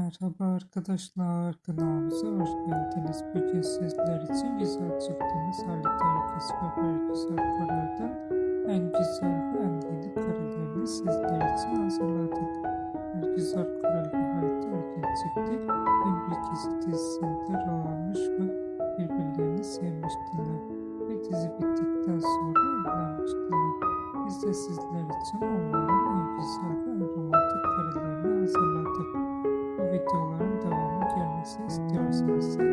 Merhaba arkadaşlar, kanalımıza hoş geldiniz. Bugün sizler için güzel çıktığımız Halit Herkes ve Bergüzar Korel'den en güzel ve en yeni karelerini sizler için hazırladık. Bergüzar Korel ve Halit Erken çıktı. En büyük dizi dizisinde rol almış ve birbirlerini sevmiştiler. Ve dizi bittikten sonra evlenmiştiler. Biz de sizler için onların en güzel músicas.